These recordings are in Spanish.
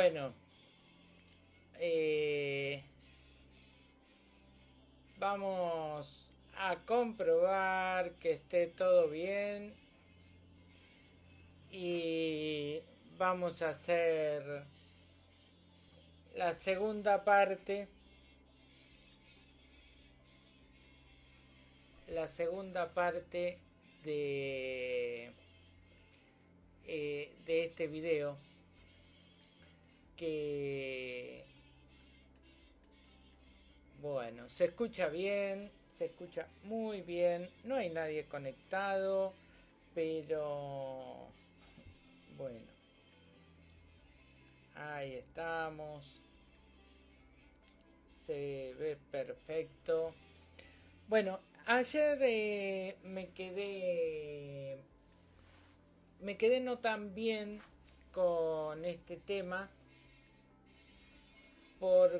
bueno, eh, vamos a comprobar que esté todo bien y vamos a hacer la segunda parte. La segunda parte de eh, de este video que bueno se escucha bien se escucha muy bien no hay nadie conectado pero bueno ahí estamos se ve perfecto. Bueno ayer eh, me quedé me quedé no tan bien con este tema porque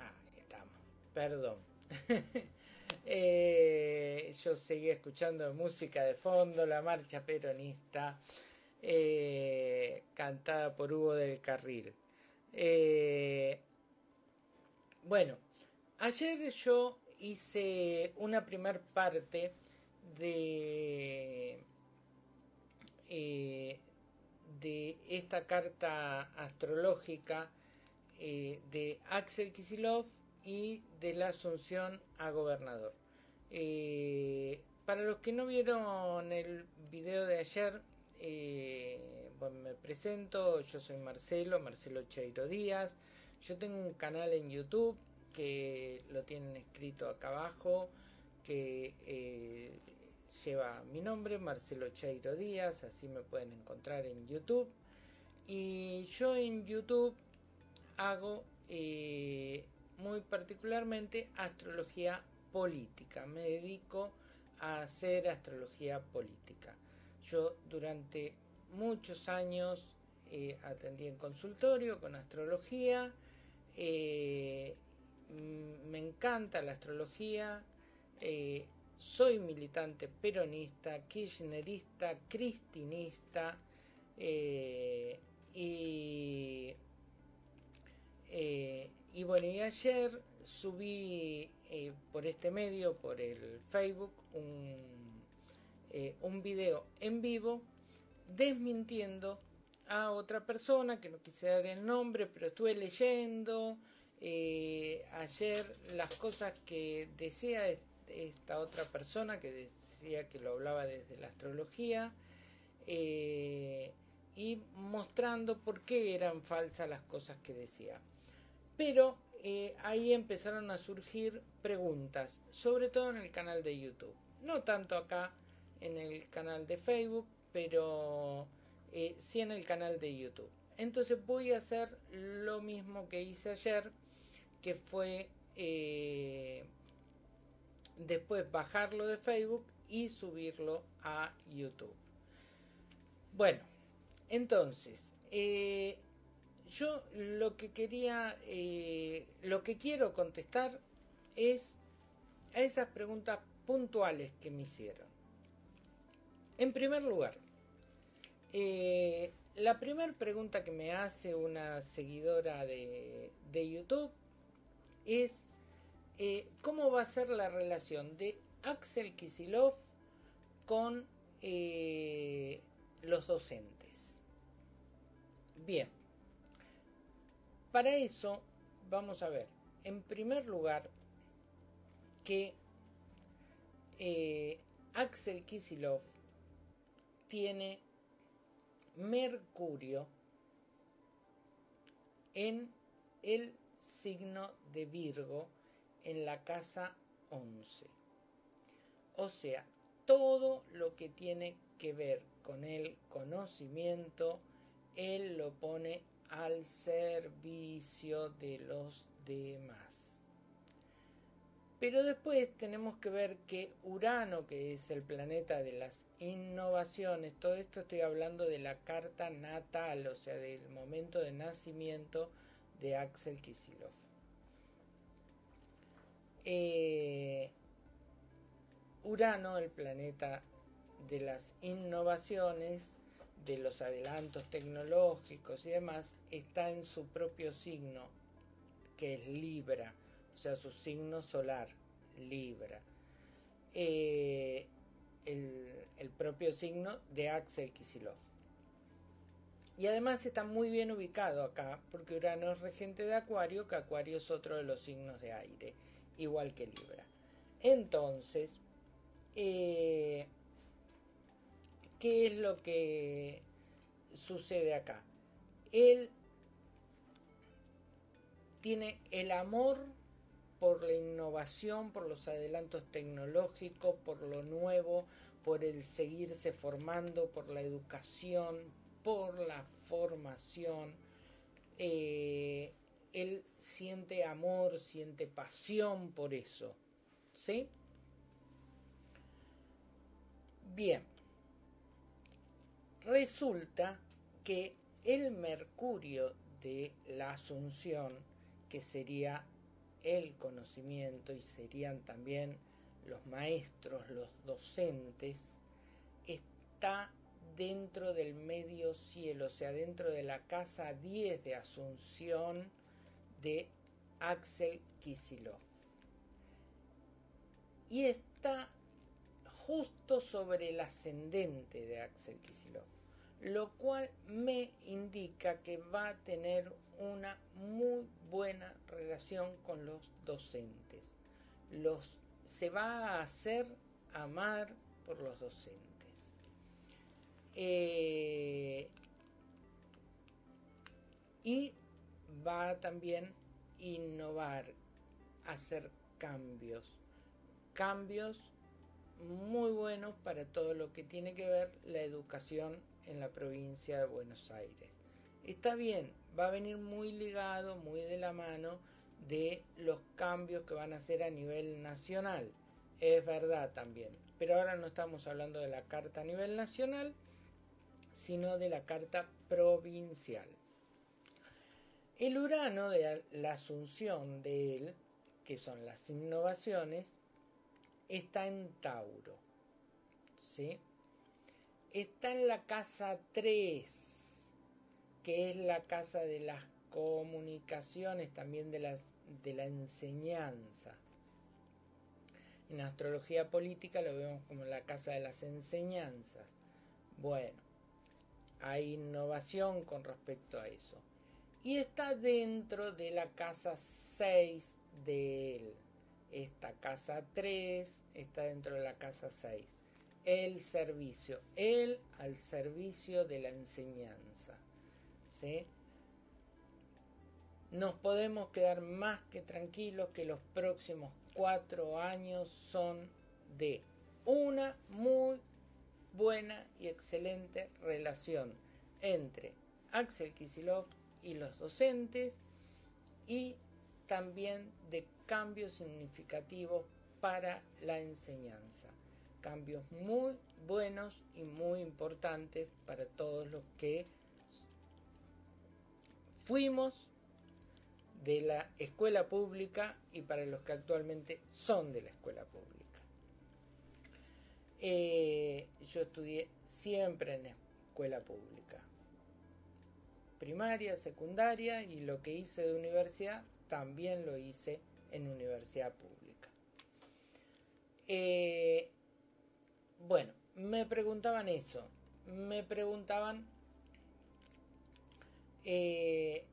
ah, ahí estamos. Perdón. Eh, yo seguía escuchando música de fondo la marcha peronista eh, cantada por Hugo del Carril. Eh, bueno ayer yo hice una primer parte de, de esta carta astrológica eh, de Axel Kisilov y de la asunción a gobernador. Eh, para los que no vieron el video de ayer, bueno, me presento, yo soy Marcelo, Marcelo Cheiro Díaz, yo tengo un canal en YouTube que lo tienen escrito acá abajo, que eh, lleva mi nombre, Marcelo Cheiro Díaz, así me pueden encontrar en YouTube. Y yo en YouTube hago eh, muy particularmente astrología política, me dedico a hacer astrología política. Yo durante muchos años eh, atendí en consultorio con astrología, Mm, me encanta la astrología, eh, soy militante peronista, kirchnerista, cristinista eh, y, eh, y bueno, y ayer subí por este medio, por el Facebook, un, un video en vivo desmintiendo a otra persona que no quise dar el nombre, pero estuve leyendo eh, ayer las cosas que decía esta otra persona que decía que lo hablaba desde la astrología eh, y mostrando por qué eran falsas las cosas que decía. Pero eh, ahí empezaron a surgir preguntas, sobre todo en el canal de YouTube. No tanto acá en el canal de Facebook, pero sí en el canal de YouTube. Entonces voy a hacer lo mismo que hice ayer que fue eh, después bajarlo de Facebook y subirlo a YouTube. Bueno, entonces, eh, yo lo que quería, eh, lo que quiero contestar es a esas preguntas puntuales que me hicieron. En primer lugar, la primera pregunta que me hace una seguidora de, de YouTube es eh, cómo va a ser la relación de Axel Kisilov con eh, los docentes. Bien, para eso vamos a ver, en primer lugar, que eh, Axel Kisilov tiene Mercurio en el signo de Virgo en la casa 11. O sea, todo lo que tiene que ver con el conocimiento, él lo pone al servicio de los demás. Pero después tenemos que ver que Urano, que es el planeta de las innovaciones, todo esto estoy hablando de la carta natal, o sea, del momento de nacimiento, de Axel Kisilov. Eh, Urano, el planeta de las innovaciones, de los adelantos tecnológicos y demás, está en su propio signo, que es Libra, o sea, su signo solar, Libra. Eh, el, el, propio signo de Axel Kisilov. Y además está muy bien ubicado acá, porque Urano es regente de Acuario, que Acuario es otro de los signos de aire, igual que Libra. Entonces, eh, ¿qué es lo que sucede acá? Él tiene el amor por la innovación, por los adelantos tecnológicos, por lo nuevo, por el seguirse formando, por la educación, por la formación. Eh, él siente amor, siente pasión por eso. ¿Sí? Bien. Resulta que el Mercurio de la Asunción, que sería el conocimiento y serían también los maestros, los docentes, está dentro del medio cielo, o sea, dentro de la casa 10 de Asunción de Axel Kisilov. Y está justo sobre el ascendente de Axel Kisilov, lo cual me indica que va a tener una muy buena relación con los docentes. Los, se va a hacer amar por los docentes. Eh, y va también innovar, hacer cambios, cambios muy buenos para todo lo que tiene que ver la educación en la provincia de Buenos Aires. Está bien, va a venir muy ligado, muy de la mano de los cambios que van a hacer a nivel nacional. Es verdad también, pero ahora no estamos hablando de la carta a nivel nacional, sino de la carta provincial. El Urano de la asunción de él, que son las innovaciones, está en Tauro. ¿sí? Está en la casa 3, que es la casa de las comunicaciones, también de, las, de la enseñanza. En astrología política lo vemos como la casa de las enseñanzas. Bueno, hay innovación con respecto a eso. Y está dentro de la casa 6 de él. Esta casa 3 está dentro de la casa 6. El servicio. Él al servicio de la enseñanza. ¿Sí? Nos podemos quedar más que tranquilos que los próximos cuatro años son de una muy buena y excelente relación entre Axel Kisilov y los docentes y también de cambios significativos para la enseñanza. Cambios muy buenos y muy importantes para todos los que fuimos de la escuela pública y para los que actualmente son de la escuela pública. Eh, yo estudié siempre en escuela pública, primaria, secundaria y lo que hice de universidad también lo hice en universidad pública. Eh, bueno, me preguntaban eso, me preguntaban eh,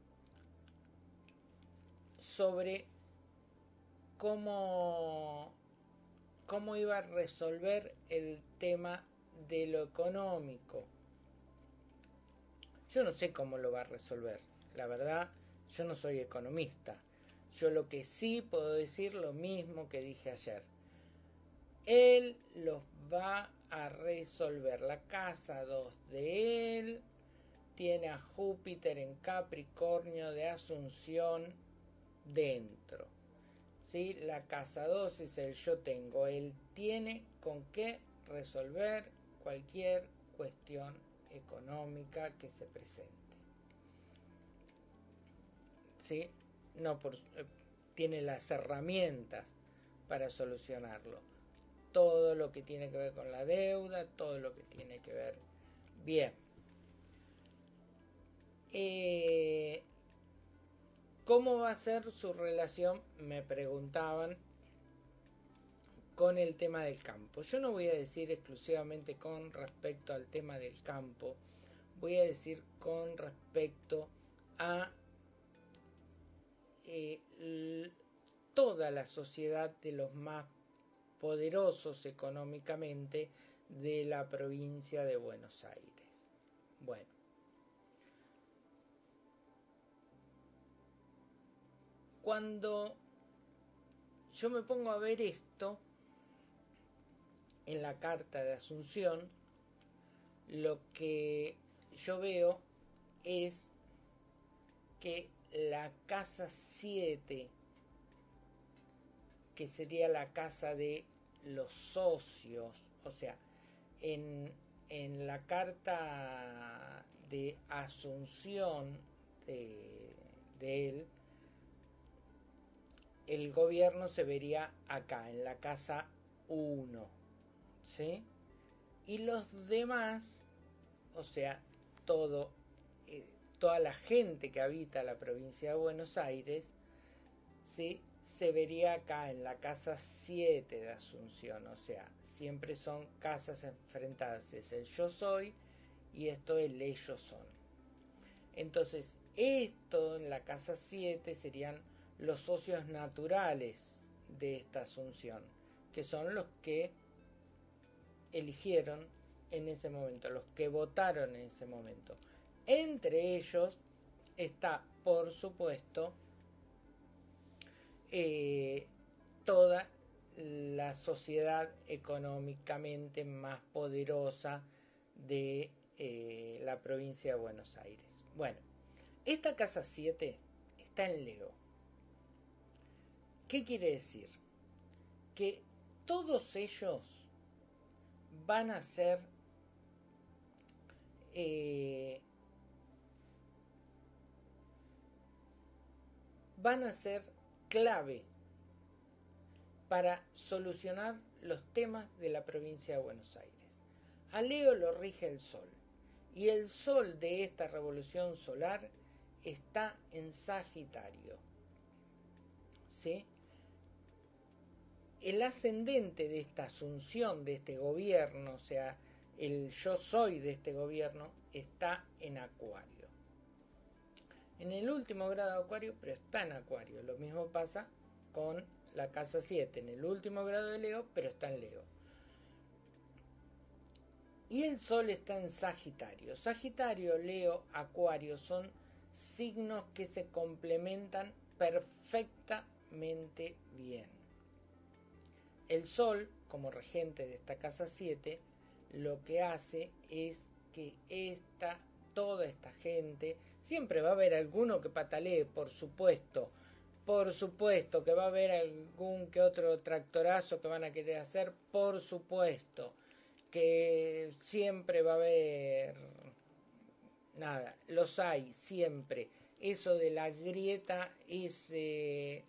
sobre cómo cómo iba a resolver el tema de lo económico. Yo no sé cómo lo va a resolver. La verdad, yo no soy economista. Yo lo que sí puedo decir lo mismo que dije ayer. Él los va a resolver. La casa 2 de él tiene a Júpiter en Capricornio de Asunción dentro. ¿sí? La casa 2 es el yo tengo. Él tiene con qué resolver cualquier cuestión económica que se presente. ¿Sí? No por, eh, tiene las herramientas para solucionarlo. todo lo que tiene que ver con la deuda, todo lo que tiene que ver. Bien. Eh, ¿Cómo va a ser su relación? Me preguntaban con el tema del campo. Yo no voy a decir exclusivamente con respecto al tema del campo, voy a decir con respecto a eh, toda la sociedad de los más poderosos económicamente de la provincia de Buenos Aires. Bueno, cuando yo me pongo a ver esto en la carta de Asunción, lo que yo veo es que la casa 7, que sería la casa de los socios, o sea, en, en la carta de Asunción de, de él, el gobierno se vería acá, en la casa 1. ¿Sí? Y los demás, o sea, todo, eh, toda la gente que habita la provincia de Buenos Aires, ¿sí? se vería acá en la casa 7 de Asunción, o sea, siempre son casas enfrentadas, es el yo soy y esto el ellos son. Entonces, esto en la casa 7 serían los socios naturales de esta asunción, que son los que eligieron en ese momento, los que votaron en ese momento. Entre ellos está, por supuesto, eh, toda la sociedad económicamente más poderosa de eh, la provincia de Buenos Aires. Bueno, esta casa 7 está en Leo. ¿Qué quiere decir? Que todos ellos van a ser eh, van a ser clave para solucionar los temas de la provincia de Buenos Aires. A Leo lo rige el Sol y el Sol de esta revolución solar está en Sagitario. ¿Sí? El ascendente de esta asunción de este gobierno, o sea, el yo soy de este gobierno, está en Acuario. En el último grado de Acuario, pero está en Acuario. Lo mismo pasa con la casa 7, en el último grado de Leo, pero está en Leo. Y el Sol está en Sagitario. Sagitario, Leo, Acuario son signos que se complementan perfectamente bien. El Sol, como regente de esta casa 7, lo que hace es que esta, toda esta gente, siempre va a haber alguno que patalee, por supuesto, por supuesto que va a haber algún que otro tractorazo que van a querer hacer, por supuesto, que siempre va a haber, nada, los hay, siempre. Eso de la grieta es, eh,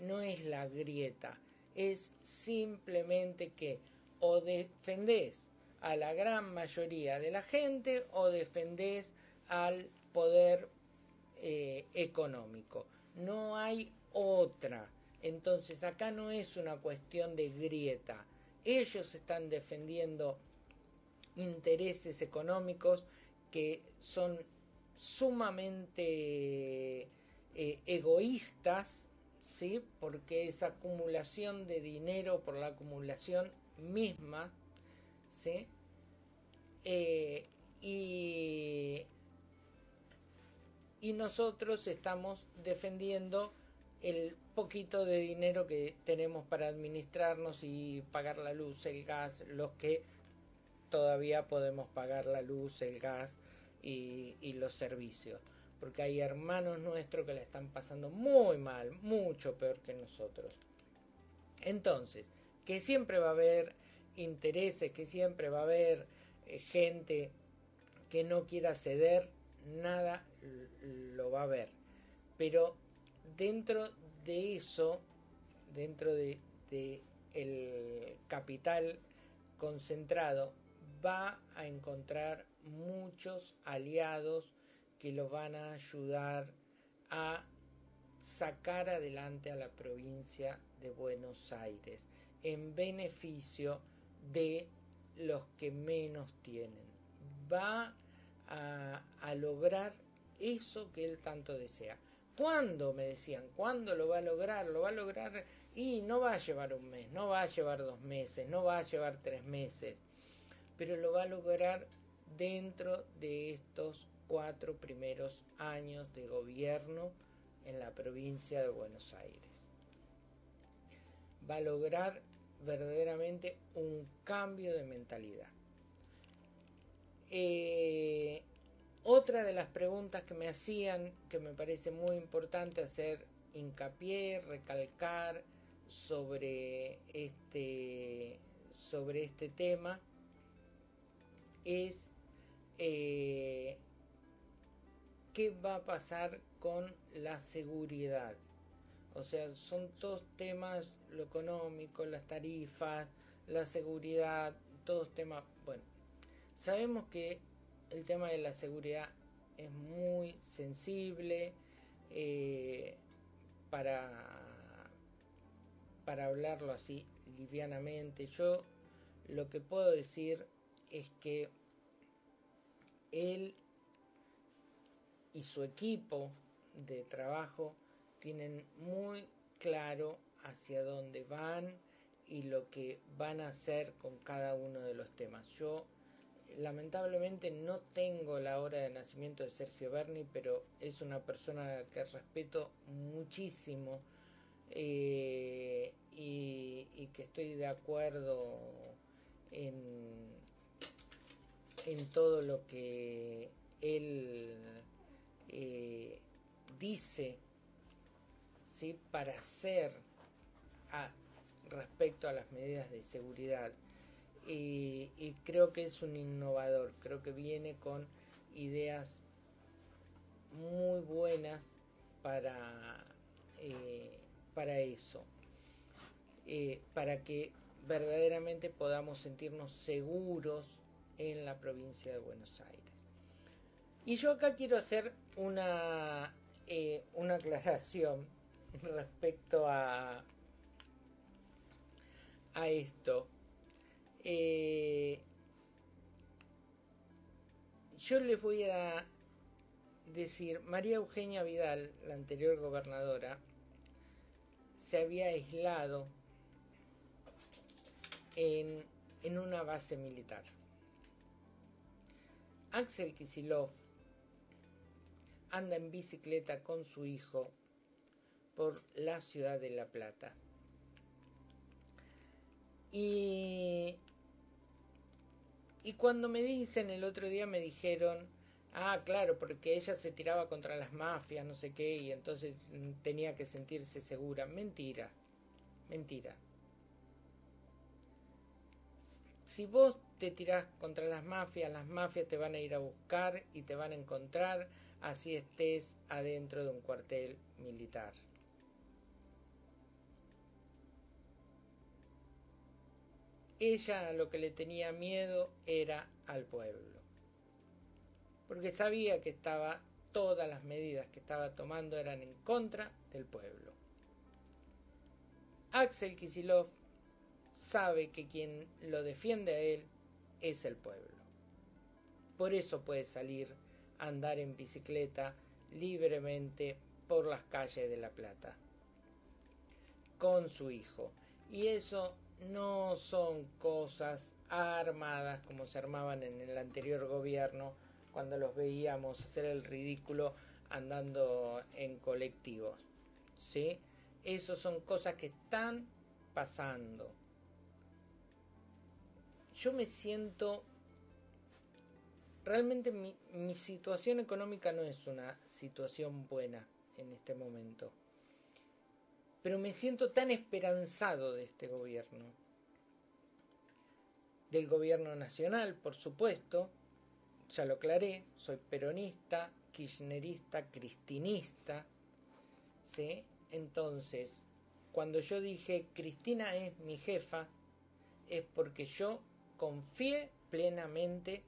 no es la grieta, es simplemente que o defendés a la gran mayoría de la gente o defendés al poder eh, económico. No hay otra. Entonces acá no es una cuestión de grieta. Ellos están defendiendo intereses económicos que son sumamente eh, egoístas ¿sí? porque esa acumulación de dinero por la acumulación misma, ¿sí? Eh, y, y nosotros estamos defendiendo el poquito de dinero que tenemos para administrarnos y pagar la luz, el gas, los que todavía podemos pagar la luz, el gas y, y los servicios porque hay hermanos nuestros que la están pasando muy mal, mucho peor que nosotros. Entonces, que siempre va a haber intereses, que siempre va a haber eh, gente que no quiera ceder, nada lo va a haber. Pero dentro de eso, dentro de, el capital concentrado va a encontrar muchos aliados que lo van a ayudar a sacar adelante a la provincia de Buenos Aires en beneficio de los que menos tienen. Va a, lograr eso que él tanto desea. ¿Cuándo? Me decían, ¿cuándo lo va a lograr? Lo va a lograr y no va a llevar un mes, no va a llevar dos meses, no va a llevar tres meses, pero lo va a lograr dentro de estos cuatro primeros años de gobierno en la provincia de Buenos Aires. Va a lograr verdaderamente un cambio de mentalidad. Eh, otra de las preguntas que me hacían, que me parece muy importante hacer hincapié, recalcar sobre este, sobre este tema, es eh, qué va a pasar con la seguridad. O sea, son todos temas, lo económico, las tarifas, la seguridad, todos temas, bueno, sabemos que el tema de la seguridad es muy sensible eh, para, para hablarlo así livianamente. Yo lo que puedo decir es que él y su equipo de trabajo tienen muy claro hacia dónde van y lo que van a hacer con cada uno de los temas. Yo lamentablemente no tengo la hora de nacimiento de Sergio Berni, pero es una persona que respeto muchísimo eh, y, y, que estoy de acuerdo en, en todo lo que él eh, dice ¿sí? para hacer respecto a las medidas de seguridad y, y, creo que es un innovador, creo que viene con ideas muy buenas para, eh, para eso, eh, para que verdaderamente podamos sentirnos seguros en la provincia de Buenos Aires. Y yo acá quiero hacer una, eh, una aclaración respecto a, a esto. Eh, yo les voy a decir, María Eugenia Vidal, la anterior gobernadora, se había aislado en, en una base militar. Axel Kisilov anda en bicicleta con su hijo por la ciudad de La Plata. Y y cuando me dicen el otro día me dijeron, ah, claro, porque ella se tiraba contra las mafias, no sé qué, y entonces mm, tenía que sentirse segura. Mentira, mentira. Si vos te tirás contra las mafias, las mafias te van a ir a buscar y te van a encontrar, así estés adentro de un cuartel militar. Ella lo que le tenía miedo era al pueblo, porque sabía que estaba todas las medidas que estaba tomando eran en contra del pueblo. Axel Kisilov sabe que quien lo defiende a él es el pueblo. Por eso puede salir andar en bicicleta libremente por las calles de La Plata con su hijo. Y eso no son cosas armadas como se armaban en el anterior gobierno cuando los veíamos hacer el ridículo andando en colectivos. ¿Sí? Esas son cosas que están pasando. Yo me siento... Realmente mi, situación económica no es una situación buena en este momento pero me siento tan esperanzado de este gobierno. Del gobierno nacional, por supuesto, ya lo aclaré, soy peronista, kirchnerista, cristinista, ¿sí? Entonces, cuando yo dije Cristina es mi jefa, es porque yo confié plenamente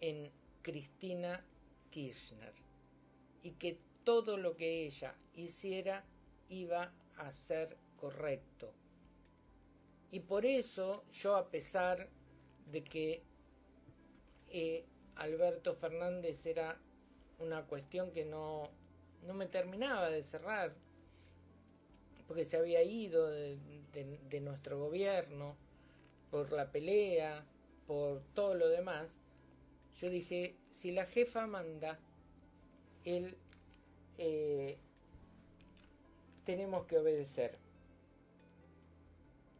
en Cristina Kirchner y que todo lo que ella hiciera iba a ser correcto. Y por eso yo, a pesar de que eh, Alberto Fernández era una cuestión que no, no me terminaba de cerrar, porque se había ido de, de, nuestro gobierno por la pelea, por todo lo demás, yo dije, si la jefa manda, él eh, tenemos que obedecer.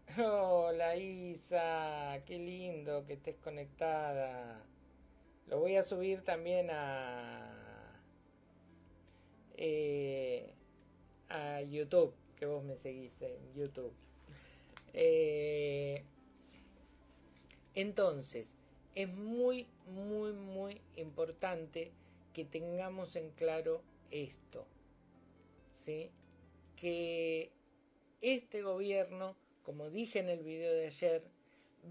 Hola Isa, qué lindo que estés conectada. Lo voy a subir también a eh, a YouTube, que vos me seguís en YouTube. Eh, entonces, es muy, muy, muy importante que tengamos en claro esto, ¿sí? Que este gobierno, como dije en el video de ayer,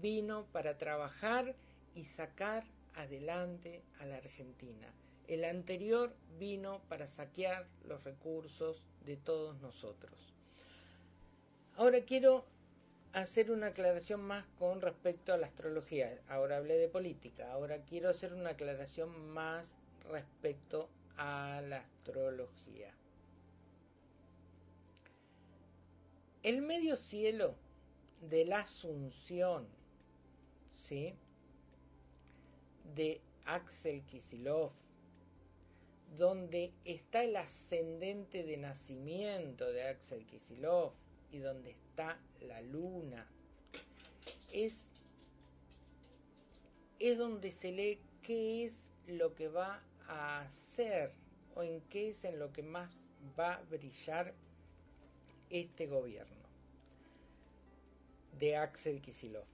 vino para trabajar y sacar adelante a la Argentina. El anterior vino para saquear los recursos de todos nosotros. Ahora quiero hacer una aclaración más con respecto a la astrología. Ahora hablé de política, ahora quiero hacer una aclaración más respecto a la astrología. El medio cielo de la Asunción, ¿sí? De Axel Kisilov, donde está el ascendente de nacimiento de Axel Kisilov y donde está la luna. Es, es donde se lee qué es lo que va a hacer o en qué es en lo que más va a brillar este gobierno de Axel Kisilov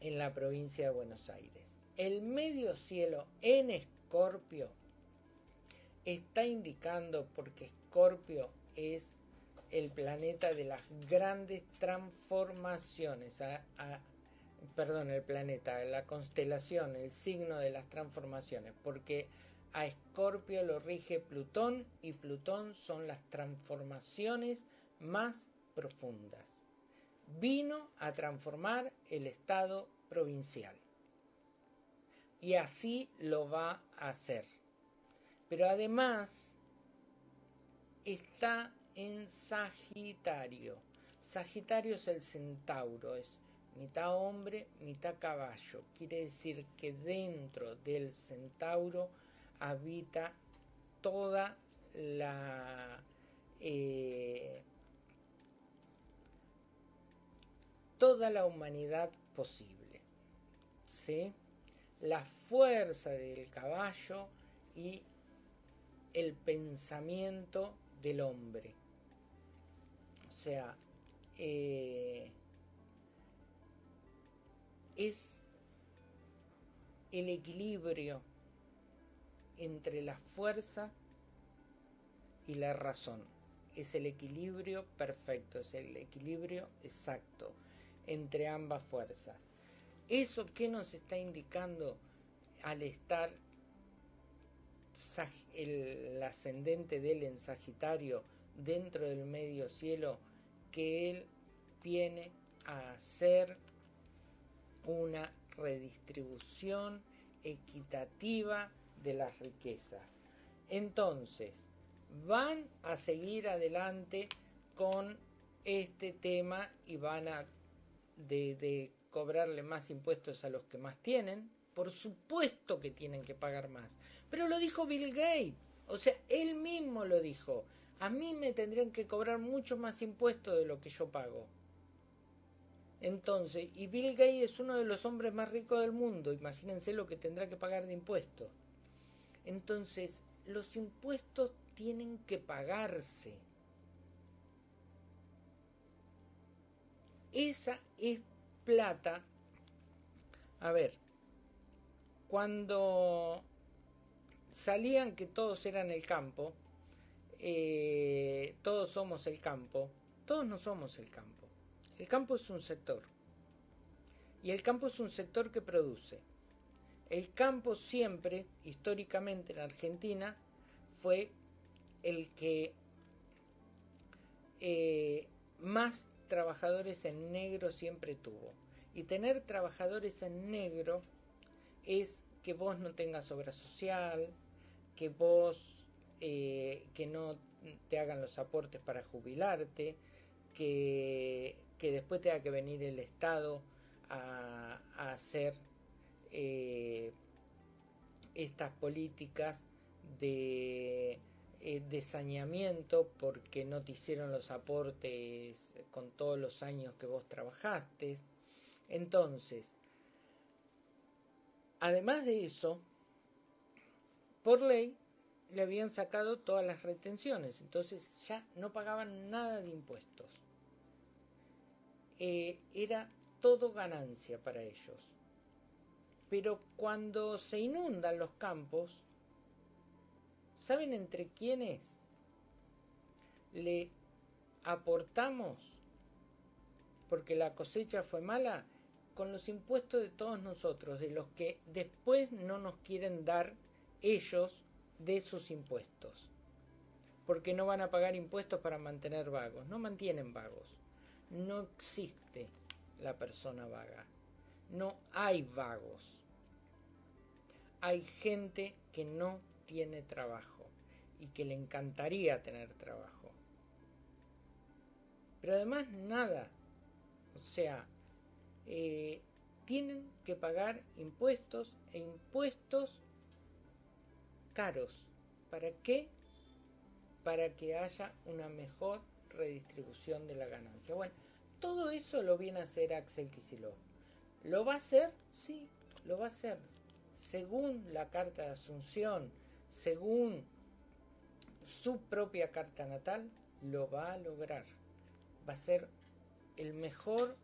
en la provincia de Buenos Aires. El medio cielo en Escorpio está indicando, porque Escorpio es el planeta de las grandes transformaciones, perdón, el planeta, la constelación, el signo de las transformaciones, porque a Escorpio lo rige Plutón y Plutón son las transformaciones más profundas. Vino a transformar el Estado provincial. Y así lo va a hacer. Pero además está en Sagitario. Sagitario es el centauro, es mitad hombre, mitad caballo. Quiere decir que dentro del centauro habita toda la eh, toda la humanidad posible. ¿sí? La fuerza del caballo y el pensamiento del hombre. Sea, eh, es el equilibrio entre la fuerza y la razón. Es el equilibrio perfecto, es el equilibrio exacto entre ambas fuerzas. ¿Eso qué nos está indicando al estar el, ascendente de él en Sagitario dentro del medio cielo? Que él viene a hacer una redistribución equitativa de las riquezas. Entonces, van a seguir adelante con este tema y van a de, cobrarle más impuestos a los que más tienen. Por supuesto que tienen que pagar más. Pero lo dijo Bill Gates. O sea, él mismo lo dijo. A mí me tendrían que cobrar mucho más impuestos de lo que yo pago. Entonces, y Bill Gates es uno de los hombres más ricos del mundo. Imagínense lo que tendrá que pagar de impuestos. Entonces, los impuestos tienen que pagarse. Esa es plata. A ver, cuando salían que todos eran el campo, eh, todos somos el campo, todos no somos el campo. El campo es un sector. Y el campo es un sector que produce. El campo siempre, históricamente en Argentina, fue el que eh, más trabajadores en negro siempre tuvo. Y tener trabajadores en negro es que vos no tengas obra social, que vos eh, que no te hagan los aportes para jubilarte, que, después tenga que venir el Estado a, hacer eh, estas políticas de, eh, de saneamiento porque no te hicieron los aportes con todos los años que vos trabajaste. Entonces, además de eso, por ley le habían sacado todas las retenciones, entonces ya no pagaban nada de impuestos. Eh, era todo ganancia para ellos. Pero cuando se inundan los campos, ¿saben entre quiénes le aportamos porque la cosecha fue mala? Con los impuestos de todos nosotros, de los que después no nos quieren dar ellos de sus impuestos. Porque no van a pagar impuestos para mantener vagos. No mantienen vagos. No existe la persona vaga. No hay vagos. Hay gente que no tiene trabajo y que le encantaría tener trabajo. Pero además nada. O sea, eh, tienen que pagar impuestos e impuestos caros. ¿Para qué? Para que haya una mejor redistribución de la ganancia. Bueno, todo eso lo viene a hacer Axel Kicillof. ¿Lo va a hacer? Sí, lo va a hacer. Según la carta de Asunción, según su propia carta natal, lo va a lograr. Va a ser el mejor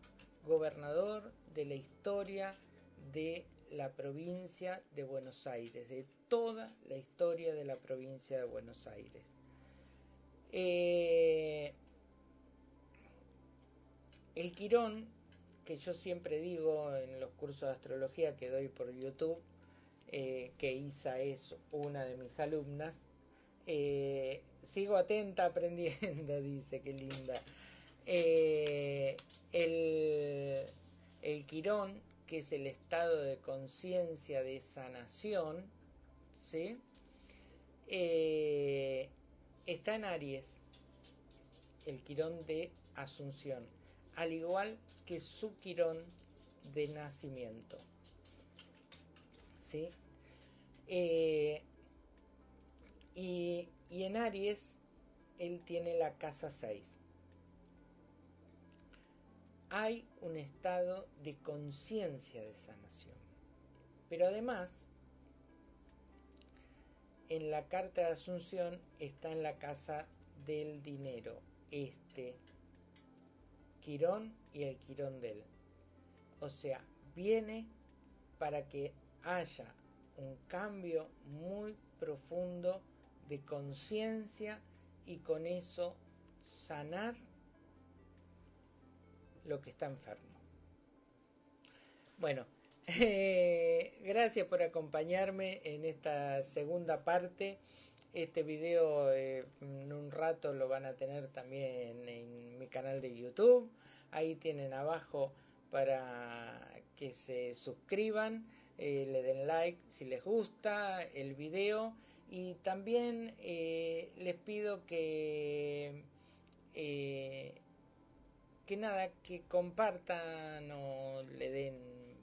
gobernador de la historia de la provincia de Buenos Aires, de toda la historia de la provincia de Buenos Aires. Eh, el Quirón, que yo siempre digo en los cursos de astrología que doy por YouTube, eh, que Isa es una de mis alumnas, eh, sigo atenta aprendiendo, dice, qué linda. el, el Quirón que es el estado de conciencia de sanación, ¿sí? Eh, está en Aries, el quirón de Asunción, al igual que su quirón de nacimiento. ¿sí? Eh, y, y en Aries, él tiene la casa 6 hay un estado de conciencia de sanación. Pero además, en la carta de Asunción está en la casa del dinero, este Quirón y el Quirón de él. O sea, viene para que haya un cambio muy profundo de conciencia y con eso sanar lo que está enfermo. Bueno, eh, gracias por acompañarme en esta segunda parte. Este video eh, en un rato lo van a tener también en mi canal de YouTube. Ahí tienen abajo para que se suscriban, eh, le den like si les gusta el video y también les pido que que nada, que compartan o le den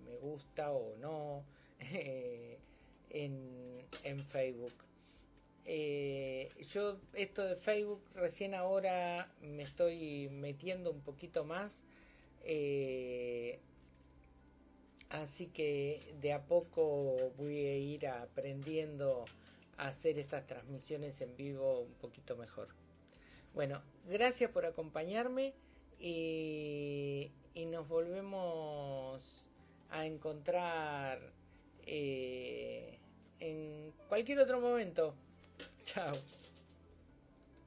me gusta o no eh, en, Facebook. Eh, yo esto de Facebook recién ahora me estoy metiendo un poquito más. Eh, así que de a poco voy a ir aprendiendo a hacer estas transmisiones en vivo un poquito mejor. Bueno, gracias por acompañarme y, nos volvemos a encontrar eh, en cualquier otro momento. Chao.